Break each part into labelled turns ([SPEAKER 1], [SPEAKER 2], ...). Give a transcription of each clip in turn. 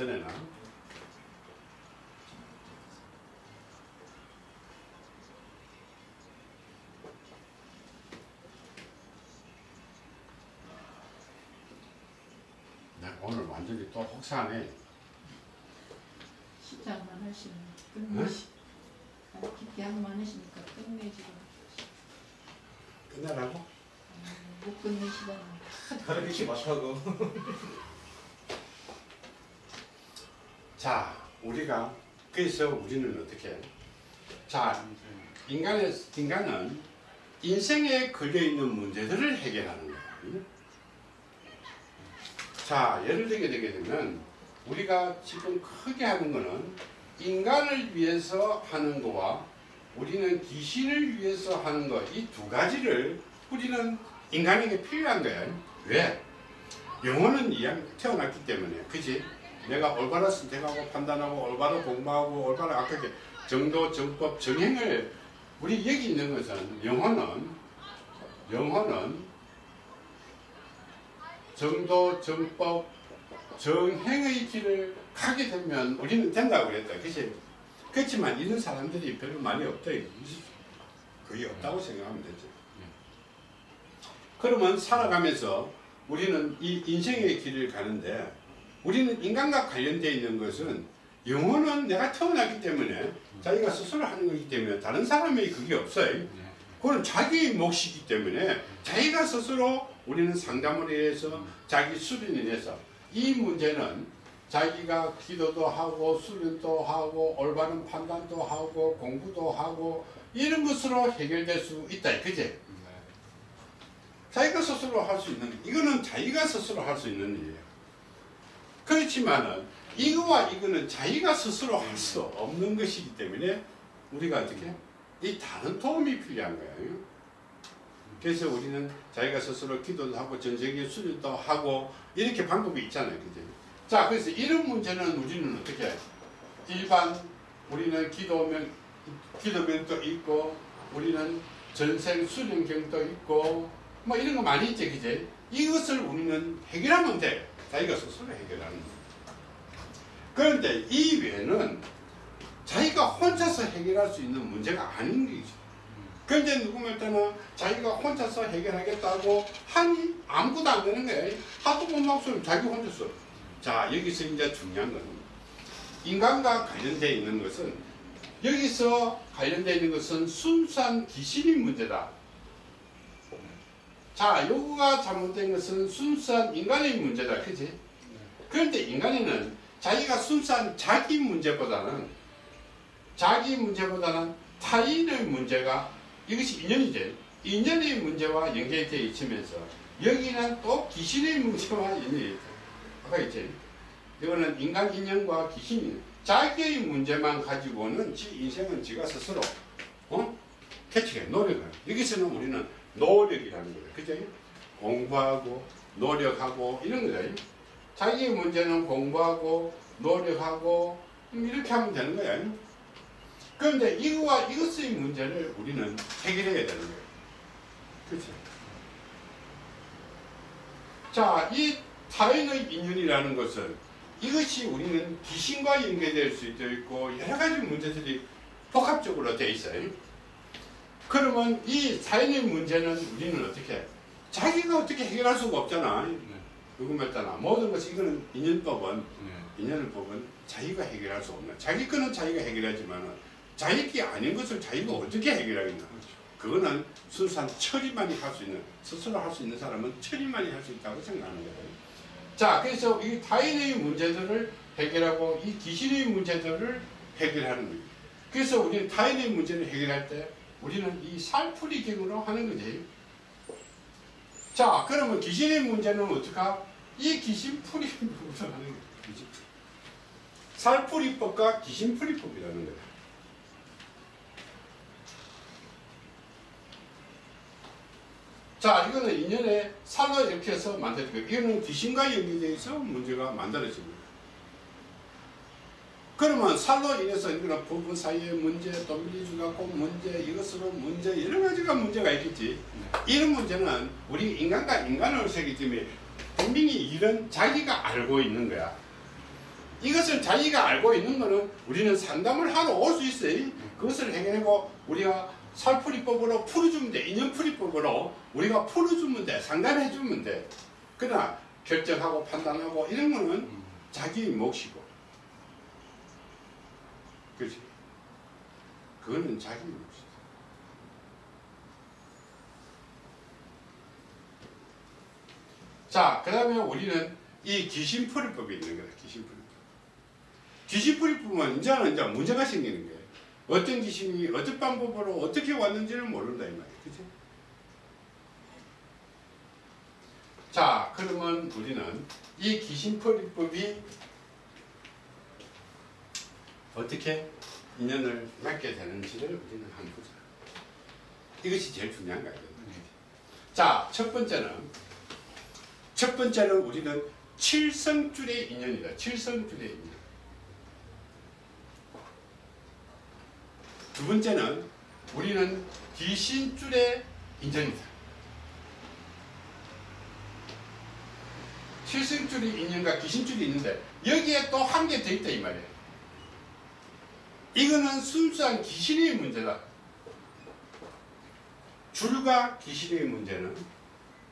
[SPEAKER 1] 전에는 내가 오늘 완전히 또 혹사네
[SPEAKER 2] 시장만 하시면 끝내시. 아, 기대한 많으시니까 끝내지도
[SPEAKER 1] 끝내라고?
[SPEAKER 2] 아, 못 끝내시다니.
[SPEAKER 3] 가르치지 못하고
[SPEAKER 1] 자 우리가 그래서 우리는 어떻게 자 인간의 인간은 인생에 걸려 있는 문제들을 해결하는 거예요. 자 예를 들게 되게 되면 우리가 지금 크게 하는 거는 인간을 위해서 하는 거와 우리는 귀신을 위해서 하는 거 이 두 가지를 우리는 인간에게 필요한 거예요. 왜? 영혼은 이양 태어났기 때문에 그지? 내가 올바로 선택하고 판단하고 올바로 공부하고 올바로 악하게 정도 정법 정행을 우리 여기 있는 것은 영혼은 영혼은 정도 정법 정행의 길을 가게 되면 우리는 된다고 그랬다. 그치? 그렇지만 이런 사람들이 별로 많이 없다. 거의 없다고 생각하면 되죠 그러면 살아가면서 우리는 이 인생의 길을 가는데 우리는 인간과 관련되어 있는 것은 영혼은 내가 태어났기 때문에 자기가 스스로 하는 거기 때문에 다른 사람의 그게 없어요. 그건 자기의 몫이기 때문에 자기가 스스로 우리는 상담을 해서 자기 수련을 해서 이 문제는 자기가 기도도 하고 수련도 하고 올바른 판단도 하고 공부도 하고 이런 것으로 해결될 수 있다. 그제? 자기가 스스로 할 수 있는 이거는 자기가 스스로 할 수 있는 일이에요. 그렇지만은 이거와 이거는 자기가 스스로 할 수 없는 것이기 때문에 우리가 어떻게 이 다른 도움이 필요한 거예요. 그래서 우리는 자기가 스스로 기도도 하고 전쟁의 수련도 하고 이렇게 방법이 있잖아요. 그죠? 자, 그래서 이런 문제는 우리는 어떻게 일반 우리는 기도면 기도면도 있고 우리는 전생 수련경도 있고 뭐 이런 거 많이 있지, 그제? 이것을 우리는 해결하면 돼. 자기가 스스로 해결하는 거. 그런데 이 외에는 자기가 혼자서 해결할 수 있는 문제가 아닌 거죠. 그런데 누구면 때는 자기가 혼자서 해결하겠다고 하니 아무것도 안 되는 거예요. 하도 못 막소리 자기 혼자서. 자, 여기서 이제 중요한 거는 인간과 관련되어 있는 것은 여기서 관련되어 있는 것은 순수한 귀신의 문제다. 자, 요거가 잘못된 것은 순수한 인간의 문제다. 그지? 그런데 인간에는 자기가 순수한 자기 문제보다는 자기 문제보다는 타인의 문제가 이것이 인연이죠. 인연의 문제와 연결되어 있으면서 여기는 또 귀신의 문제와. 아까 있지? 이거는 인간 인연과 귀신이 자기의 문제만 가지고는 지 인생은 지가 스스로 어? 캐치해 노력을 여기서는 우리는 노력이라는 거예요. 그죠? 공부하고 노력하고 이런 거예요. 자기 문제는 공부하고 노력하고 이렇게 하면 되는 거예요. 그런데 이거와 이것의 문제를 우리는 해결해야 되는 거예요. 그렇죠? 자, 이 타인의 인연이라는 것은 이것이 우리는 귀신과 연계될 수도 있고 여러 가지 문제들이 복합적으로 돼 있어요. 그러면 이 사인의 문제는 우리는 어떻게 자기가 어떻게 해결할 수가 없잖아. 누구말따나 모든 것이 이거는 인연법은 인연법은 자기가 해결할 수 없는 자기 거는 자기가 해결하지만 자기 게 아닌 것을 자기가 어떻게 해결하겠나. 그거는 순수한 처리만이 할 수 있는 스스로 할 수 있는 사람은 처리만이 할 수 있다고 생각하는 거예요. 자, 그래서 이 타인의 문제들을 해결하고 이 귀신의 문제들을 해결하는 거예요. 그래서 우리는 타인의 문제를 해결할 때 우리는 이 살풀이경으로 하는 거지. 자, 그러면 귀신의 문제는 어떡하? 이 귀신풀이법으로 하는 거예요. 살풀이법과 귀신풀이법이라는 거예요. 자, 이거는 인연의 살로 이렇게 해서 만드는 거예요. 이거는 귀신과 연결되어 문제가 만들어집니다. 그러면 살로 인해서 이거는 부부 사이의 문제, 또 밀리주갖고 문제, 이것으로 문제, 여러 가지가 문제가 있겠지. 이런 문제는 우리 인간과 인간을 세기 때문에 분명히 이런 자기가 알고 있는 거야. 이것을 자기가 알고 있는 거는 우리는 상담을 하러 올 수 있어요. 그것을 해결하고 우리가 살풀이법으로 풀어주면 돼. 인연풀이법으로 우리가 풀어주면 돼. 상담해주면 돼. 그러나 결정하고 판단하고 이런 거는 자기 몫이고. 그렇지? 그거는 자기 몫이다. 자, 그 다음에 우리는 이 귀신풀이법이 있는 거다. 귀신풀이법. 귀신풀이법은 이제는 이제 문제가 생기는 거예요. 어떤 귀신이 어떤 방법으로 어떻게 왔는지를 모른다 이 말이에요. 그치? 자, 그러면 우리는 이 귀신풀이법이 어떻게 인연을 맺게 되는지를 우리는 한번 보자. 이것이 제일 중요한 거예요. 자, 첫 번째는 첫 번째는 우리는 칠성줄의 인연이다. 칠성줄의 인연. 두 번째는 우리는 귀신줄의 인연이다. 칠성줄의 인연과 귀신줄이 있는데 여기에 또 한 개 더 있다 이 말이에요. 이거는 순수한 귀신의 문제다. 줄과 귀신의 문제는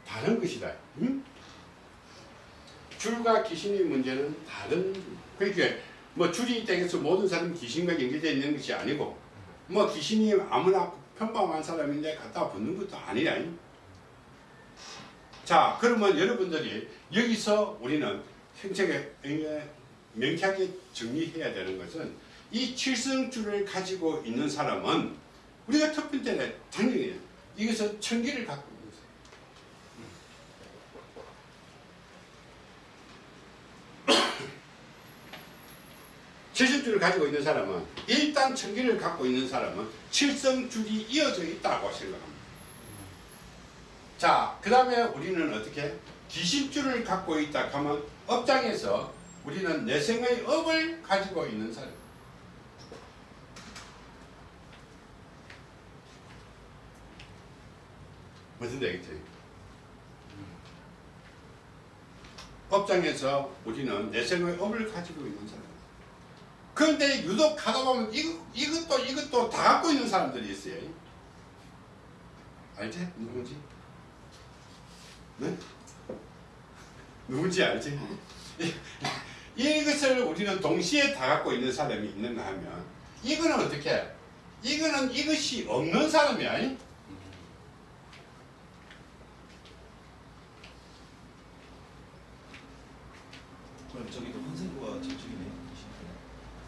[SPEAKER 1] 다른 것이다. 응? 줄과 귀신의 문제는 다른 그러니까 뭐 줄이 있다고 해서 모든 사람이 귀신과 연계되어 있는 것이 아니고 뭐 귀신이 아무나 평범한 사람인데 갖다 붙는 것도 아니야. 자 그러면 여러분들이 여기서 우리는 생생하게 명쾌하게 정리해야 되는 것은 이 칠성줄을 가지고 있는 사람은 우리가 첫 번째는 당연히 이것은 천기를 갖고 있는 사람. 칠성줄을 가지고 있는 사람은 일단 천기를 갖고 있는 사람은 칠성줄이 이어져 있다고 생각합니다. 자, 그 다음에 우리는 어떻게 귀신줄을 갖고 있다 하면 업장에서 우리는 내생의 업을 가지고 있는 사람. 무슨 얘기지? 업장에서 우리는 내생의 업을 가지고 있는 사람. 그런데 유독 가다 보면 이것, 이것도 이것도 다 갖고 있는 사람들이 있어요. 알지? 누군지? 네? 누군지 알지? 이것을 우리는 동시에 다 갖고 있는 사람이 있는가 하면 이거는 어떻게? 이거는 이것이 없는 사람이야.
[SPEAKER 3] 그럼 저기도 환생구가 저쪽이네.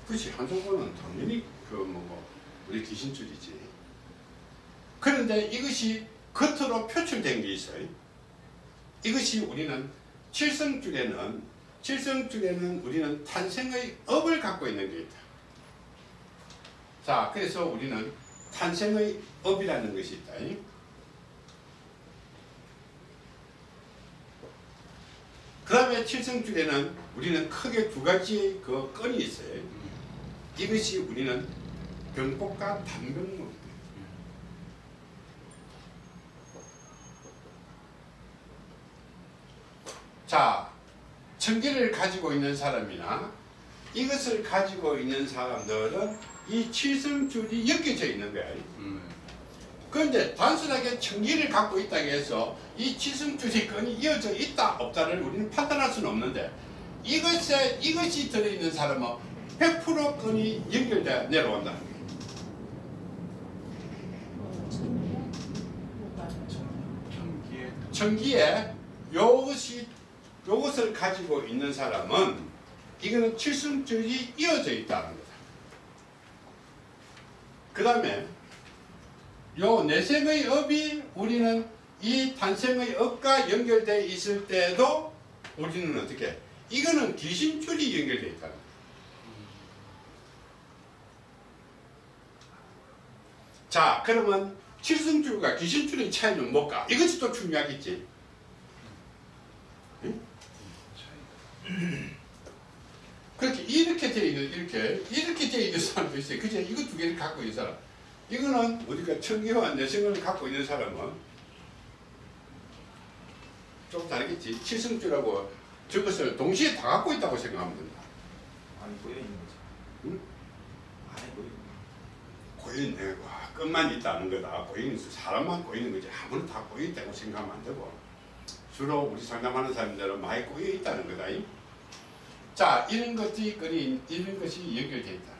[SPEAKER 1] 그렇지 한정권은 당연히 그뭐 우리 귀신줄이지. 그런데 이것이 겉으로 표출된 게 있어요. 이것이 우리는 칠성줄에는 칠성줄에는 우리는 탄생의 업을 갖고 있는 게 있다. 자, 그래서 우리는 탄생의 업이라는 것이 있다. 그 다음에 칠성줄에는 우리는 크게 두 가지 그 건이 있어요. 이것이 우리는 병법과 단병목입니다. 자, 천기를 가지고 있는 사람이나 이것을 가지고 있는 사람들은 이 칠성줄이 엮여져 있는 거야. 그런데 단순하게 천기를 갖고 있다고 해서 이 건이 이어져 있다 없다를 우리는 판단할 수는 없는데 이것에 이것이 들어있는 사람은 100% 건이 연결돼 내려온다. 천기에 요것이 요것을 가지고 있는 사람은 이거는 칠성줄이 이어져 있다는 거다. 그 다음에 요 내생의 업이 우리는 이 탄생의 업과 연결되어 있을 때도 우리는 어떻게 이거는 귀신줄이 연결되어 있다는 거다. 자 그러면 칠성줄과 귀신줄의 차이는 뭘까? 이것이 또 중요하겠지. 그렇게 이렇게 되어 있는 이렇게 이렇게 되어 있는 사람도 있어요. 그죠? 이거 두 개를 갖고 있는 사람. 이거는 우리가 천기와 내성을 갖고 있는 사람은 좀 다르겠지. 칠성줄하고 저것을 동시에 다 갖고 있다고 생각하면 된다.
[SPEAKER 3] 안에 꼬여 있는 거죠.
[SPEAKER 1] 응?
[SPEAKER 3] 안에 꼬여 있는
[SPEAKER 1] 고인네 와, 끝만 있다는 거다. 고인 사람만 고이는 거지. 아무나 다 고여 있다고 생각하면 안 되고 주로 우리 상담하는 사람들은 많이 고여 있다는 거다. 이. 자, 이런 것이 거리 이런 것이 연결되어 있다.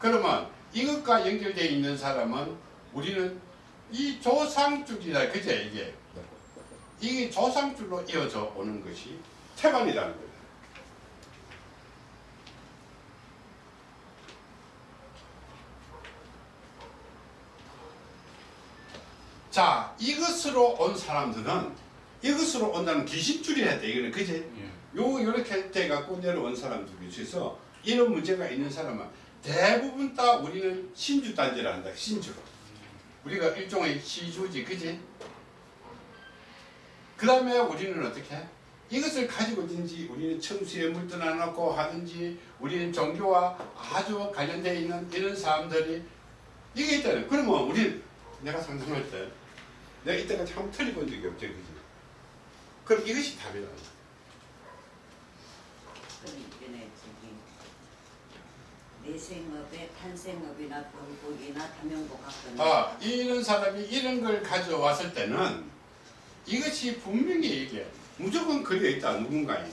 [SPEAKER 1] 그러면 이것과 연결되어 있는 사람은 우리는 이 조상줄이다. 그제 이게 이게 조상줄로 이어져 오는 것이 태반이라는 거다. 자, 이것으로 온 사람들은 이것으로 온다는 기신줄이 해야 돼. 이거는 그지? 요 이렇게 돼 갖고 내려온 사람들이 있어서 이런 문제가 있는 사람은 대부분 다 우리는 신주 단지를 한다. 신주. 우리가 일종의 시주지, 그지? 그 다음에 우리는 어떻게? 해? 이것을 가지고 있든지 우리는 청수에 물떠나 놓고 하든지 우리는 종교와 아주 관련되어 있는 이런 사람들이 이게 있다는 그러면 우리는 내가 상담할 때 내가 이때까지 틀려본 적이 없죠 그지? 그럼 이것이 답이다
[SPEAKER 4] 내생업에 탄생업이나 병복이나 담영복 같은
[SPEAKER 1] 아 이런 사람이 이런 걸 가져왔을 때는 이것이 분명히 이게 무조건 걸려 있다 누군가에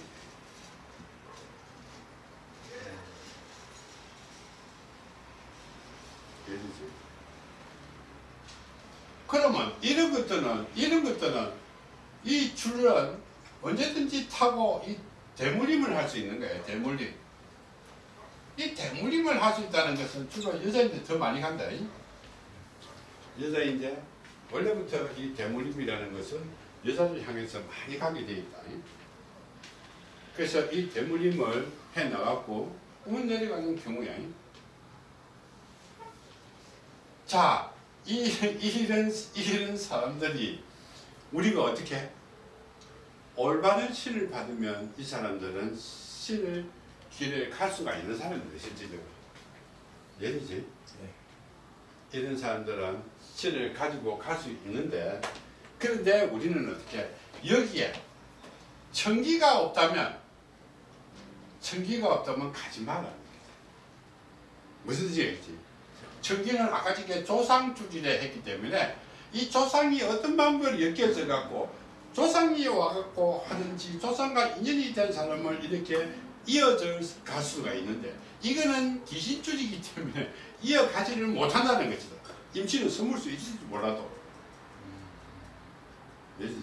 [SPEAKER 1] 예리지? 그러면 이런 것들은 이런 것들은 이 줄은 언제든지 타고 이 대물림을 할 수 있는 거예요 대물림 이 대물림을 할 수 있다는 것은 주로 여자인데 더 많이 간다 이. 여자인데 원래부터 이 대물림이라는 것은 여자를 향해서 많이 가게 돼 있다 이. 그래서 이 대물림을 해 나갔고 운 내려가는 경우야 이. 자, 이, 이런, 이런 사람들이 우리가 어떻게 올바른 신을 받으면 이 사람들은 신을 길을 갈 수가 있는 사람들 실질적으로. 예리지? 이런 사람들은 신을 가지고 갈 수 있는데 그런데 우리는 어떻게 여기에 청기가 없다면 청기가 없다면 가지 마라 무슨 뜻이 겠지. 청기는 아까 전에 조상 주지를 했기 때문에 이 조상이 어떤 방법을 엮여져 갖고 조상이 와갖고 하든지 조상과 인연이 된 사람을 이렇게 이어져 갈 수가 있는데 이거는 귀신줄이기 때문에 이어가지를 못한다는 것이다. 임신은 숨을 수 있을지 몰라도. 되지?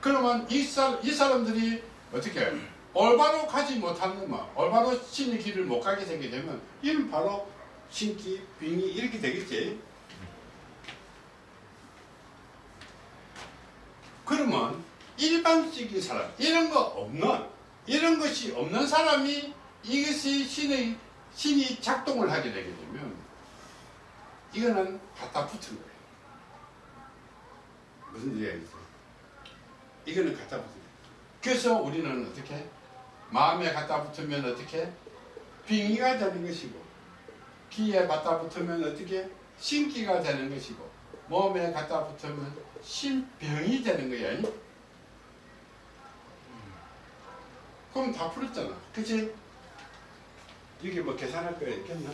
[SPEAKER 1] 그러면 이, 사, 이 사람들이 어떻게 올바로 가지 못하는 뭐 올바로 신의 길을 못 가게 되게 되면 이는 바로 신기, 빙이 이렇게 되겠지. 그러면 일반적인 사람 이런 거 없는 이런 것이 없는 사람이 이것이 신의 신이 작동을 하게 되게 되면 이거는 갖다 붙은 거예요. 무슨 얘기겠어요? 이거는 갖다 붙은 거예요. 그래서 우리는 어떻게 마음에 갖다 붙으면 어떻게 빙의가 되는 것이고 귀에 갖다 붙으면 어떻게 신기가 되는 것이고 몸에 갖다 붙으면 신병이 되는 거야. 그럼 다 풀었잖아. 그치? 이게 뭐 계산할 거 있겠나?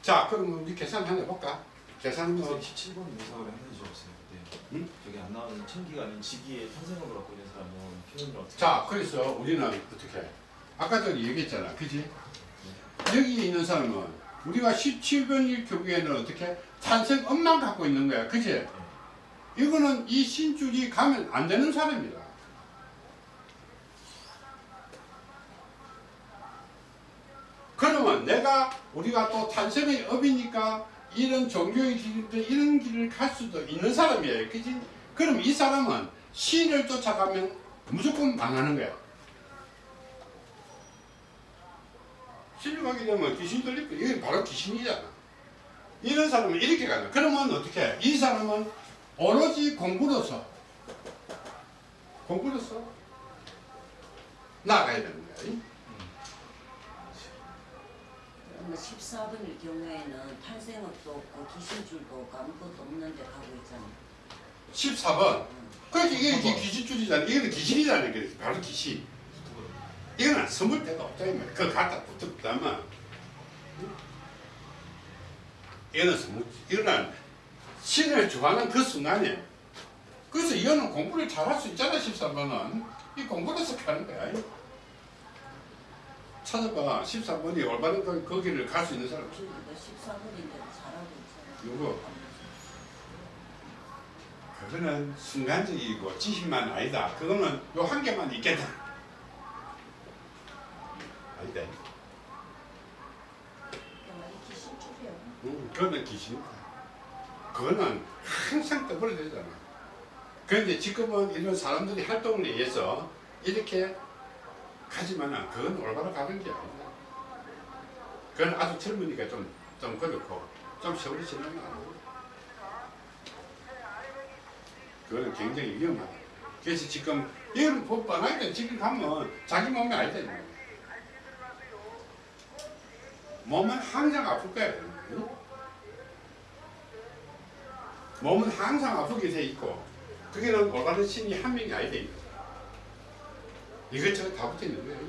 [SPEAKER 1] 자, 그럼 우리 계산 한번 해볼까? 계산은 뭐,
[SPEAKER 3] 17번 의사가 하나 주셨어요. 네.
[SPEAKER 1] 응?
[SPEAKER 3] 저기 안 나오는 천기가 아닌 지기의 탄생업을 갖고 있는 사람은 표현을 어떻게
[SPEAKER 1] 자, 그래서 우리는 어떻게 해? 아까 전에 얘기했잖아. 그지? 여기에 있는 사람은 우리가 17번일 경우에는 어떻게 탄생 엄만 갖고 있는 거야. 그지? 이거는 이 신줄이 가면 안 되는 사람이다. 그러면 내가 우리가 또 탄생의 업이니까 이런 종교의 길인데 이런 길을 갈 수도 있는 사람이에요. 그지? 그럼 이 사람은 신을 쫓아가면 무조건 망하는 거야. 신을 가게 되면 귀신 들릴 거야. 이게 바로 귀신이잖아. 이런 사람은 이렇게 가는. 그러면 어떻게 해? 이 사람은 오로지 공부로서 공부로서 나가야 되는 거야.
[SPEAKER 4] 그러면 14번일 경우에는 탄생업도 없고 기신줄도 없고 아무것도 없는데 가고 있잖아
[SPEAKER 1] 14번. 그러니까 이게, 이게 귀신줄이잖아. 이거는 귀신이잖아. 이게 바로 귀신. 이거는 숨을 데가 없다. 그거 갖다 붙었다면. 이거는 숨을, 이거는 신을 좋아하는 그 순간이야. 그래서 이거는 공부를 잘할 수 있잖아. 13번은. 이 공부를 해서 하는 거야. 찾아봐. 14번이 올바른 그- 거기를 갈 수 있는 사람.
[SPEAKER 4] 너 14분인데도 잘하고 있잖아.
[SPEAKER 1] 누구? 그거는 순간적이고 지식만 아니다. 그거는 요 한 개만 있겠다. 아니다. 응, 그거는 귀신이다. 그거는 항상 떠벌어야 되잖아. 그런데 지금은 이런 사람들이 활동을 위해서 이렇게 가지만은 그건 올바로 가는 게 아니다. 그건 아주 젊으니까 좀, 좀 그렇고, 좀 세월이 지나면 안 돼. 그거는 굉장히 위험하다. 그래서 지금, 뭐 뻔하게 지금 가면 자기 몸이. 이거. 몸은 항상 아플 거야. 응? 몸은 항상 아프게 돼 있고, 그게는 올바른 신이 한 명이 아니다. 이것저것 다 붙어 있는 거예요.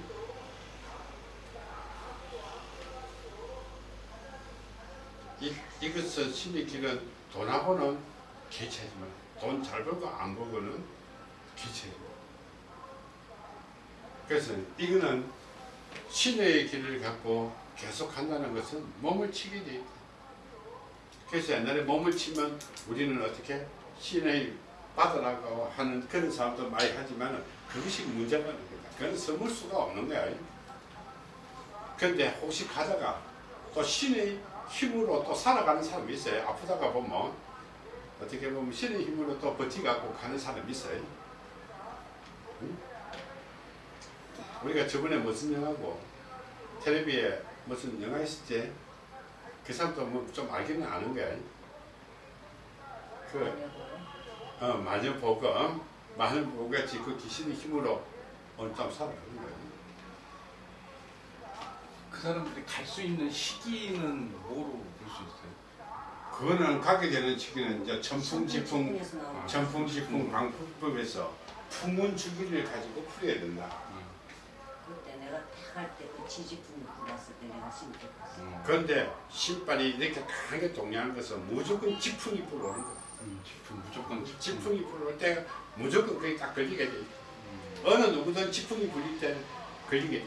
[SPEAKER 1] 이, 이것은 길은 돈하고는 개체지만 돈 잘 벌고 안 벌고는 개체죠. 그래서 이거는 신의 길을 갖고 계속 한다는 것은 몸을 치게 돼 있다. 그래서 옛날에 몸을 치면 우리는 어떻게 신의 받으라고 하는 그런 사람도 많이 하지만 그것이 문제가 거다. 그건 숨을 수가 없는 거야. 근데 혹시 가다가 또 신의 힘으로 또 살아가는 사람이 있어요. 아프다가 보면 어떻게 보면 신의 힘으로 또 버티갖고 가는 사람이 있어요. 응? 우리가 저번에 무슨 영화고 텔레비에 무슨 영화 때그 사람도 뭐 좀 알기는 아는 거야. 그 어, 마녀 복음, 마녀 복음 같이 그 귀신의 힘으로 오늘 좀 살아가는 거예요.
[SPEAKER 5] 그 사람들이 갈 수 있는 시기는 뭐로 볼 수 있어요?
[SPEAKER 1] 그거는 가게 되는 시기는 이제
[SPEAKER 4] 나오는
[SPEAKER 1] 천풍지풍 방풍법에서 풍운 주기를 가지고 풀어야 된다.
[SPEAKER 4] 그때 내가 딱할때그 지지풍 불었을 때 내가 신고
[SPEAKER 5] 음.
[SPEAKER 1] 그런데 신발이 이렇게 강하게 동요하는 것은 무조건 지풍이 불어오는 거야.
[SPEAKER 5] 음, 지풍 무조건 지풍.
[SPEAKER 1] 지풍이 불어올 때 무조건 그게 딱 걸리게 돼.
[SPEAKER 5] 음.
[SPEAKER 1] 어느 누구든 지풍이 불릴 때 걸리게 돼.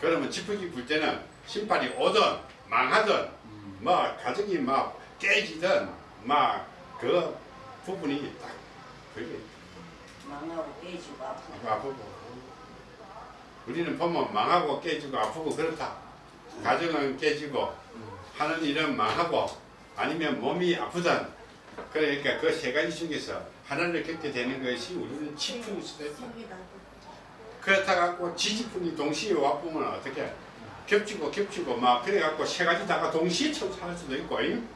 [SPEAKER 1] 그러면 지풍이 불 때는 신발이 오든 망하든
[SPEAKER 5] 음.
[SPEAKER 1] 뭐 가정이 막 깨지든 막그 부분이 딱 걸려.
[SPEAKER 4] 망하고 깨지고 아프고
[SPEAKER 1] 아프고 우리는 보면 망하고 깨지고 아프고 그렇다 가정은 깨지고 하는 일은 망하고 아니면 몸이 아프든 그러니까 그 세 가지 중에서 하나를 겪게 되는 것이 우리는 지풍일 수도 있다.
[SPEAKER 4] 생기다.
[SPEAKER 1] 그렇다 갖고 지지풍이 동시에 와보면 어떻게 겹치고 겹치고 막 그래 갖고 세 가지 다가 동시에 처할 수도 있고 잉?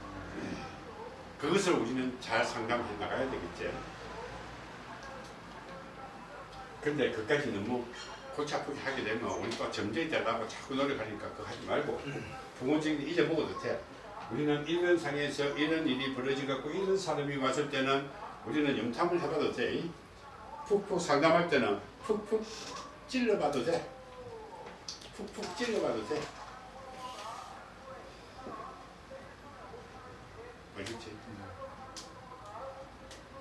[SPEAKER 1] 그것을 우리는 잘 상담해 나가야 되겠지. 근데 그까지 너무 골치 아프게 하게 되면 우리 또 점쟁이 되려고 자꾸 노력하니까 그거 하지 말고 부모님이 잊어먹어도 돼 우리는 이런 상에서 이런 일이 벌어져 갖고 이런 사람이 왔을 때는 우리는 염탐을 해봐도 돼 잉? 푹푹 상담할 때는 푹푹 찔러봐도 돼. 푹푹 찔러봐도 돼. 알겠지?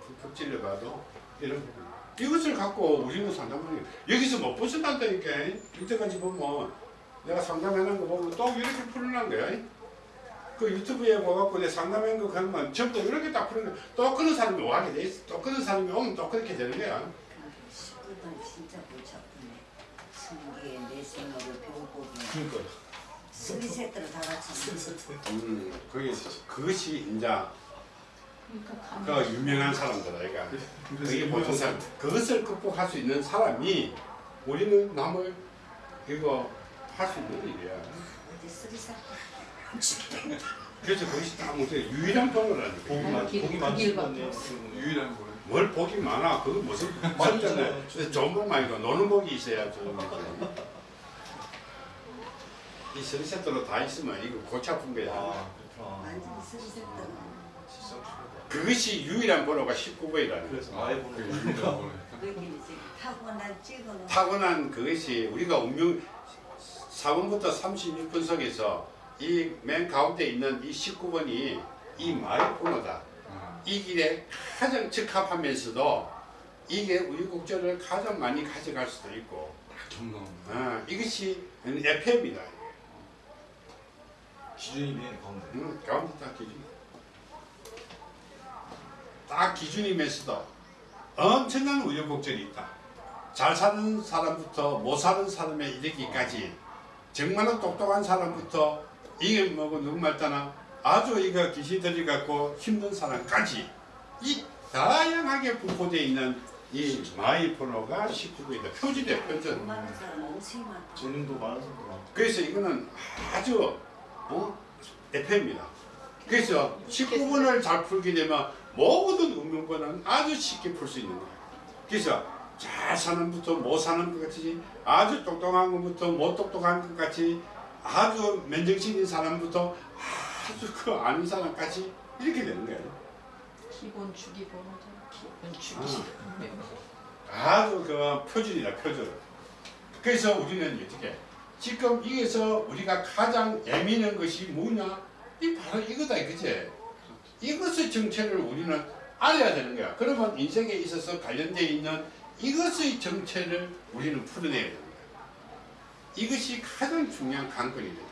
[SPEAKER 1] 푹푹 찔러봐도 이런 부분. 이것을 갖고 우리는 상담하는 게 여기서 못 벗어난다니까. 이때까지 보면 내가 상담해놓은 거 보면 또 이렇게 풀어난 거야. 그 유튜브에 와갖고 내 상담한 거 하면 전부 이렇게 딱 푸는 거야. 또 그런 사람이 와게 돼 있어. 또 그런 사람이 오면 또 그렇게 되는 거야.
[SPEAKER 4] 식구들 진짜 골치 아프네 승기에 내생으로 병복이
[SPEAKER 3] 그러니까요.
[SPEAKER 4] 쓰리 세트를 다 같이
[SPEAKER 1] 음, 그게 그것이 이제
[SPEAKER 2] 그러니까
[SPEAKER 1] 그 유명한 사람들 아이가 그게 보통 사람 그것을 극복할 수 있는 사람이 우리는 남을 이거 할 수 있는 일이야.
[SPEAKER 4] 어디 쓰리 세트
[SPEAKER 1] 그래서 그것이 딱 못해 유일한 방어라는 거야.
[SPEAKER 3] 복이 많
[SPEAKER 2] 길-
[SPEAKER 3] 복이
[SPEAKER 2] 그
[SPEAKER 3] 많으신
[SPEAKER 2] 길밖에
[SPEAKER 3] 분이
[SPEAKER 2] 없어.
[SPEAKER 5] 유일한 거예요.
[SPEAKER 1] 뭘 복이 많아? 그거 무슨. 진짜네. 좋은 이고 노는 복이 있어야 좋은 복이. 이 선세트로 다 있으면 이거 골치 아픈 거야.
[SPEAKER 3] 아 진짜
[SPEAKER 1] 그것이 유일한 번호가 19번이라는 거예요.
[SPEAKER 3] 그래서
[SPEAKER 5] 그
[SPEAKER 3] 번호
[SPEAKER 4] 타고난 찍어놓은
[SPEAKER 1] 타고난 그것이 우리가 운명 4번부터 36번 속에서 이 맨 가운데 있는 이 19번이 이 마의 번호다.
[SPEAKER 5] 아,
[SPEAKER 1] 이 길에 가장 적합하면서도 이게 우유곡절을 가장 많이 가져갈 수도 있고. 아, 이것이 FM이다.
[SPEAKER 3] 기준이 맨 가운데.
[SPEAKER 1] 음, 가운데 딱 기준. 딱 기준이면서도 엄청난 우여곡절이 있다. 잘 사는 사람부터 못 사는 사람에 이르기까지 정말로 똑똑한 사람부터 이게 뭐고 누구 말따나 아주 이거 귀신 들이 갖고 힘든 사람까지 이 다양하게 분포되어 있는 이 마이 번호가 19구이다. 표준이야 표준.
[SPEAKER 4] 많은 사람 엄청 많다.
[SPEAKER 3] 재능도 많은 많고.
[SPEAKER 1] 그래서 이거는 아주 어? FM입니다. 그래서 19번을 잘 풀게 되면 모든 운명번은 아주 쉽게 풀 수 있는 거예요. 그래서 잘 사는 부터 못 사는 것 같이 아주 똑똑한 것부터 못 똑똑한 것 같이 아주 맨정신 있는 사람부터 아주 그 아닌 사람까지 이렇게 되는 거예요.
[SPEAKER 2] 기본 주기 번호잖아. 기본 주기.
[SPEAKER 1] 아. 아주 그 표준이다 표준. 그래서 우리는 어떻게 지금 여기서 우리가 가장 예민한 것이 뭐냐? 이 바로 이거다 이거지. 이것의 정체를 우리는 알아야 되는 거야. 그러면 인생에 있어서 관련되어 있는 이것의 정체를 우리는 풀어내야 되는 거야. 이것이 가장 중요한 관건이 됩니다.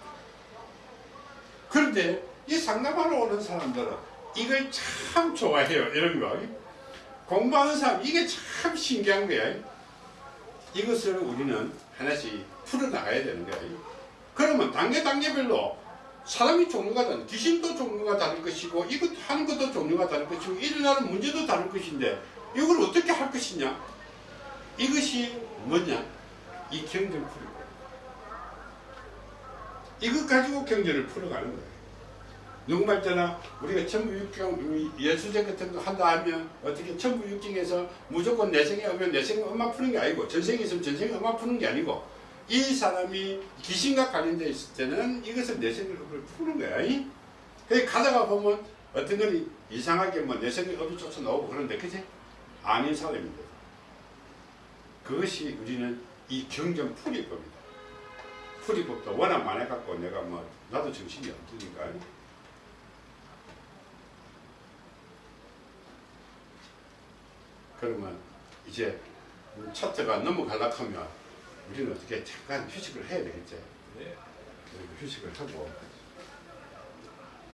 [SPEAKER 1] 그런데 이 상담하러 오는 사람들은 이걸 참 좋아해요. 이런 거. 공부하는 사람 이게 참 신기한 거야. 이것을 우리는 하나씩 풀어나가야 되는 거야. 그러면 단계 단계별로 사람이 종류가 다른 귀신도 종류가 다를 것이고 이것 하는 것도 종류가 다를 것이고 일어나는 문제도 다를 것인데 이걸 어떻게 할 것이냐 이것이 뭐냐 이 경전 풀이고 이것 가지고 경전을 풀어가는 거예요 누구말 때나 우리가 천부육경 예수제 같은 거 한다 하면 어떻게 천부육경에서 무조건 내 생에 오면 내 생에 엄마 푸는 게 아니고 전생에 있으면 전생에 엄마 푸는 게 아니고 이 사람이 귀신과 관련되어 있을 때는 이것을 내생을 푸는 거야. 이? 그래 가다가 보면 어떤 건 이상하게 뭐 내 생의 업이 쫓아 나오고 그런데 그지? 아닌 사람인데 그것이 우리는 이 경전 풀이법이다. 풀이법도 워낙 많아갖고 내가 뭐 나도 정신이 없으니까 그러면 이제 차트가 넘어가려고 하면 우리는 어떻게 잠깐 휴식을 해야 되겠지.
[SPEAKER 3] 네.
[SPEAKER 1] 휴식을 하고